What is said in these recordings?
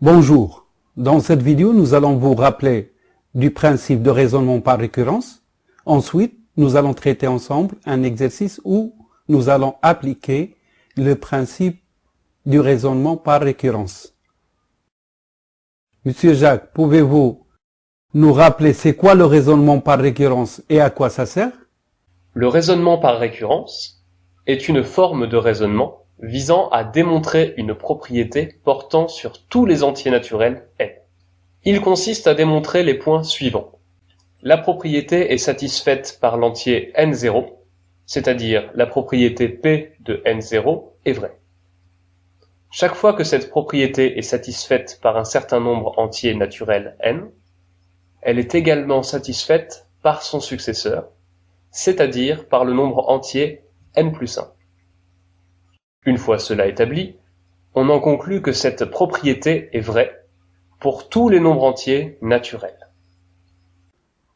Bonjour, dans cette vidéo nous allons vous rappeler du principe de raisonnement par récurrence. Ensuite, nous allons traiter ensemble un exercice où nous allons appliquer le principe du raisonnement par récurrence. Monsieur Jacques, pouvez-vous nous rappeler c'est quoi le raisonnement par récurrence et à quoi ça sert? Le raisonnement par récurrence est une forme de raisonnement visant à démontrer une propriété portant sur tous les entiers naturels n. Il consiste à démontrer les points suivants. La propriété est satisfaite par l'entier n0, c'est-à-dire la propriété P de n0 est vraie. Chaque fois que cette propriété est satisfaite par un certain nombre entier naturel n, elle est également satisfaite par son successeur, c'est-à-dire par le nombre entier n plus 1. Une fois cela établi, on en conclut que cette propriété est vraie pour tous les nombres entiers naturels.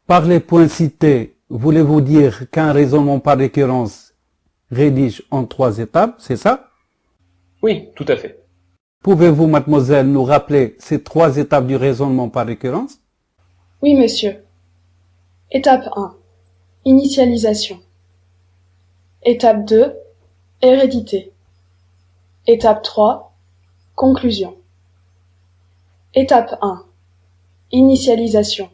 Par les points cités, voulez-vous dire qu'un raisonnement par récurrence rédige en trois étapes, c'est ça? Oui, tout à fait. Pouvez-vous, mademoiselle, nous rappeler ces trois étapes du raisonnement par récurrence? Oui, monsieur. Étape 1. Initialisation. Étape 2. Hérédité. Étape 3. Conclusion. Étape 1. Initialisation.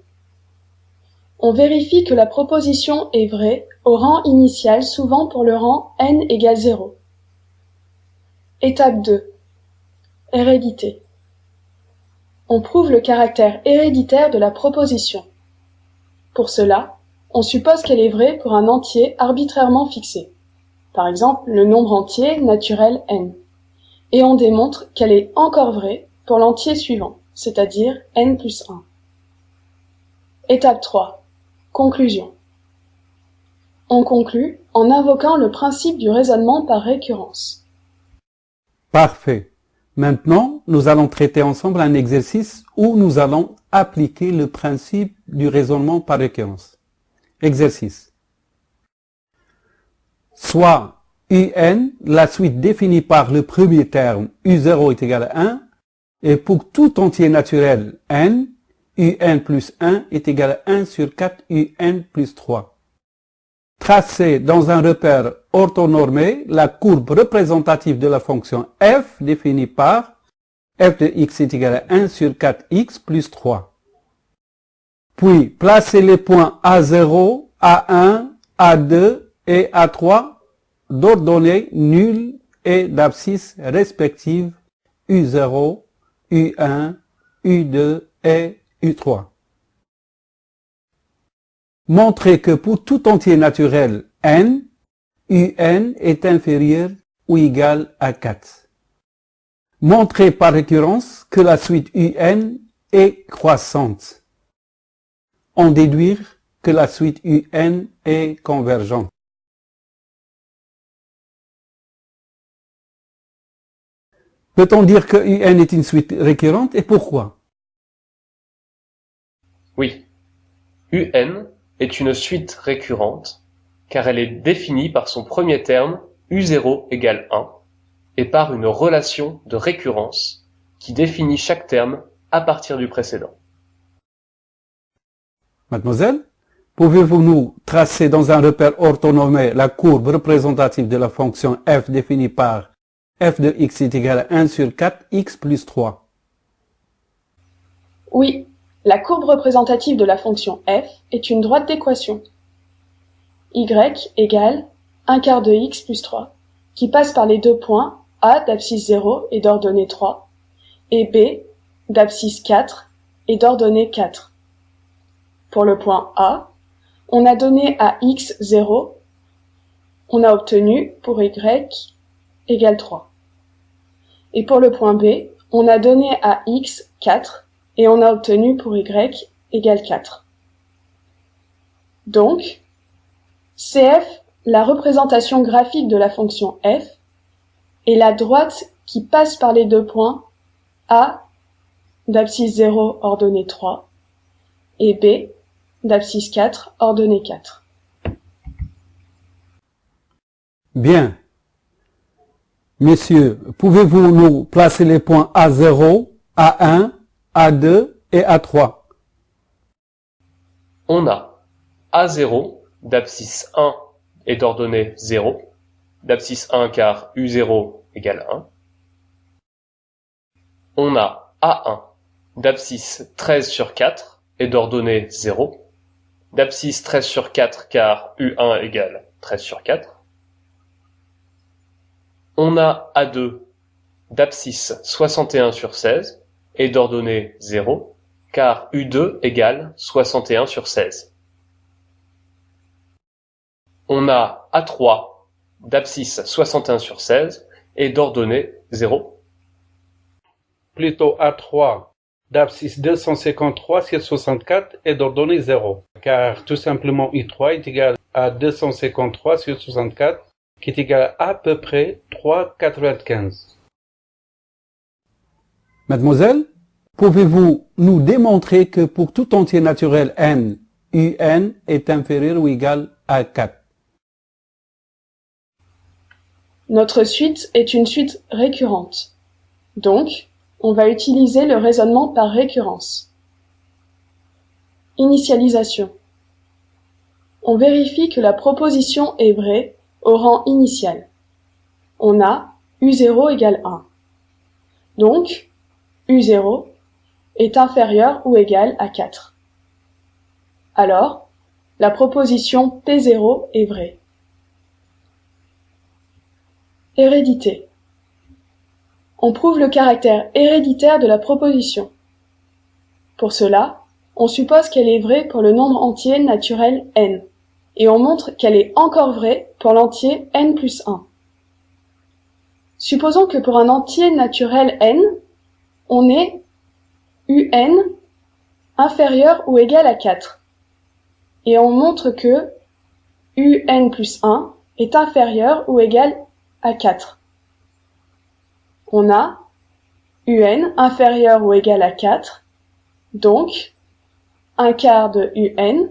On vérifie que la proposition est vraie au rang initial souvent pour le rang n égale 0. Étape 2. Hérédité. On prouve le caractère héréditaire de la proposition. Pour cela, on suppose qu'elle est vraie pour un entier arbitrairement fixé, par exemple le nombre entier naturel n et on démontre qu'elle est encore vraie pour l'entier suivant, c'est-à-dire n plus 1. Étape 3. Conclusion. On conclut en invoquant le principe du raisonnement par récurrence. Parfait. Maintenant, nous allons traiter ensemble un exercice où nous allons appliquer le principe du raisonnement par récurrence. Exercice. Soit un, la suite définie par le premier terme u0 est égal à 1, et pour tout entier naturel n, un plus 1 est égal à 1 sur 4 un plus 3. Tracez dans un repère orthonormé la courbe représentative de la fonction f définie par f de x est égal à 1 sur 4x plus 3. Puis, placez les points A0, A1, A2 et A3 d'ordonnées nulles et d'abscisses respectives U0, U1, U2 et U3. Montrez que pour tout entier naturel n, un est inférieur ou égal à 4. Montrez par récurrence que la suite un est croissante. En déduire que la suite un est convergente. Peut-on dire que UN est une suite récurrente et pourquoi? Oui. UN est une suite récurrente car elle est définie par son premier terme U0 égale 1 et par une relation de récurrence qui définit chaque terme à partir du précédent. Mademoiselle, pouvez-vous nous tracer dans un repère orthonomé la courbe représentative de la fonction f définie par f de x est égal à 1 sur 4 x plus 3. Oui, la courbe représentative de la fonction f est une droite d'équation. y égale 1 quart de x plus 3, qui passe par les deux points a d'abscisse 0 et d'ordonnée 3, et b d'abscisse 4 et d'ordonnée 4. Pour le point A, on a donné à x 0, on a obtenu pour y égale 3. Et pour le point B, on a donné à x 4 et on a obtenu pour y égale 4. Donc, CF, la représentation graphique de la fonction f, est la droite qui passe par les deux points A d'abscisse 0 ordonnée 3 et B d'abscisse 4 ordonnée 4. Bien. Messieurs, pouvez-vous nous placer les points A0, A1, A2 et A3 On a A0 d'abscisse 1 et d'ordonnée 0, d'abscisse 1 car U0 égale 1. On a A1 d'abscisse 13 sur 4 et d'ordonnée 0, d'abscisse 13 sur 4 car U1 égale 13 sur 4. On a A2 d'abscisse 61 sur 16 et d'ordonnée 0, car U2 égale 61 sur 16. On a A3 d'abscisse 61 sur 16 et d'ordonnée 0. Plutôt A3 d'abscisse 253 sur 64 et d'ordonnée 0, car tout simplement U3 est égal à 253 sur 64, qui est égal à à peu près 3,95. Mademoiselle, pouvez-vous nous démontrer que pour tout entier naturel n, un est inférieur ou égal à 4 Notre suite est une suite récurrente. Donc, on va utiliser le raisonnement par récurrence. Initialisation. On vérifie que la proposition est vraie au rang initial. On a U0 égale 1. Donc, U0 est inférieur ou égal à 4. Alors, la proposition P0 est vraie. Hérédité. On prouve le caractère héréditaire de la proposition. Pour cela, on suppose qu'elle est vraie pour le nombre entier naturel n, et on montre qu'elle est encore vraie pour l'entier n plus 1. Supposons que pour un entier naturel n, on ait un inférieur ou égal à 4, et on montre que un plus 1 est inférieur ou égal à 4. On a un inférieur ou égal à 4, donc un quart de un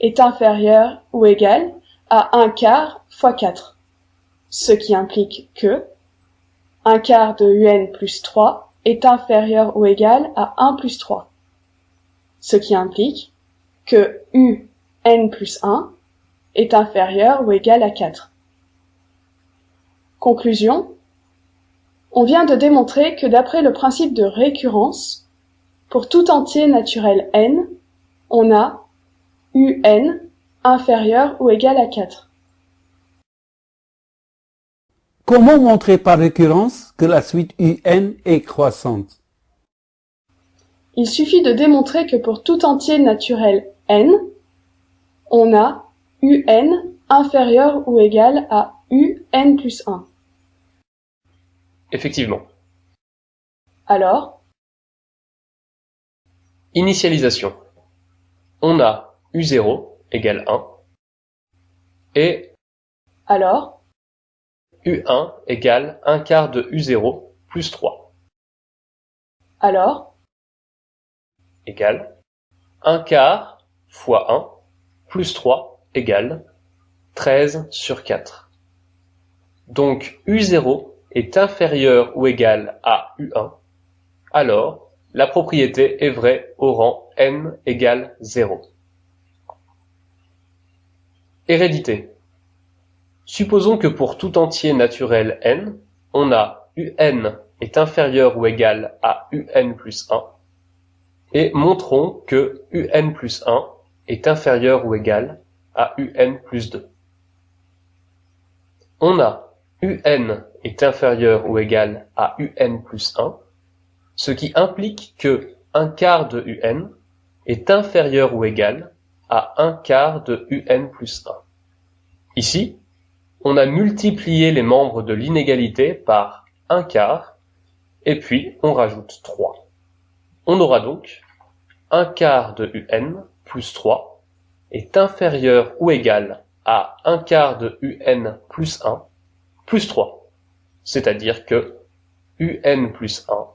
est inférieur ou égal à un quart fois 4, ce qui implique que un quart de un plus 3 est inférieur ou égal à 1 plus 3, ce qui implique que un plus 1 est inférieur ou égal à 4. Conclusion. On vient de démontrer que d'après le principe de récurrence, pour tout entier naturel n, on a un inférieur ou égal à 4. Comment montrer par récurrence que la suite un est croissante? Il suffit de démontrer que pour tout entier naturel n, on a un inférieur ou égal à un plus 1. Effectivement. Alors? Initialisation. On a U0 égale 1 et Alors? U1 égale 1 quart de U0 plus 3 Alors? Égale 1 quart fois 1 plus 3 égale 13 sur 4. Donc U0 est inférieur ou égal à U1, alors la propriété est vraie au rang n égale 0. Hérédité. Supposons que pour tout entier naturel n, on a un est inférieur ou égal à un plus 1, et montrons que un plus 1 est inférieur ou égal à un plus 2. On a un est inférieur ou égal à un plus 1, ce qui implique que un quart de un est inférieur ou égal à un quart de un plus 1. Ici, on a multiplié les membres de l'inégalité par un quart, et puis on rajoute 3. On aura donc un quart de un plus 3 est inférieur ou égal à un quart de un plus 1 plus 3, c'est-à-dire que un plus 1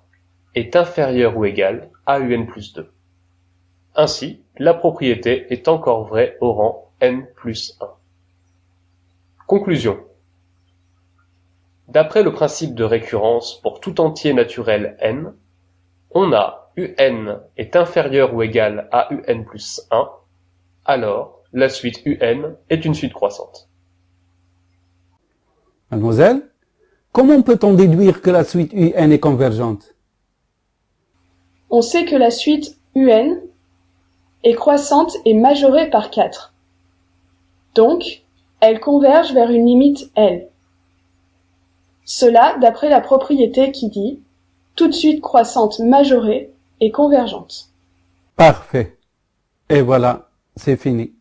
est inférieur ou égal à un plus 2. Ainsi, la propriété est encore vraie au rang n plus 1. Conclusion. D'après le principe de récurrence pour tout entier naturel n, on a un est inférieur ou égal à un plus 1, alors la suite un est une suite croissante. Mademoiselle, comment peut-on déduire que la suite un est convergente? On sait que la suite un est croissante et majorée par 4. Donc, elle converge vers une limite L. Cela d'après la propriété qui dit toute suite croissante majorée est convergente. Parfait. Et voilà, c'est fini.